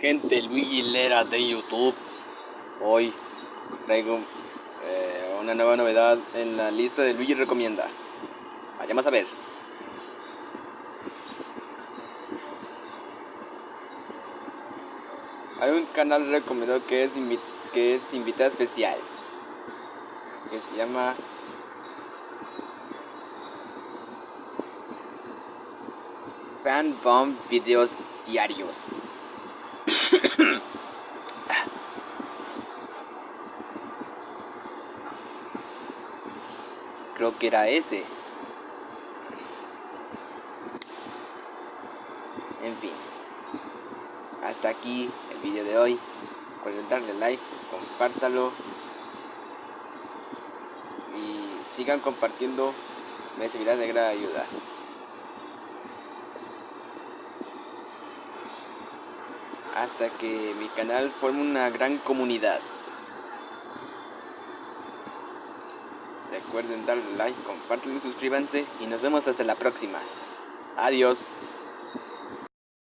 Gente, Luigi Lera de YouTube. Hoy traigo eh, una nueva novedad en la lista de Luigi Recomienda. Vayamos a ver. Hay un canal recomendado que es, que es invitada especial. Que se llama Fan Bomb Videos Diarios. Creo que era ese. En fin. Hasta aquí el vídeo de hoy. Recuerden darle like, compártalo. Y sigan compartiendo. Me servirá de gran ayuda. Hasta que mi canal forme una gran comunidad. Recuerden darle like, compartan suscríbanse y nos vemos hasta la próxima. Adiós.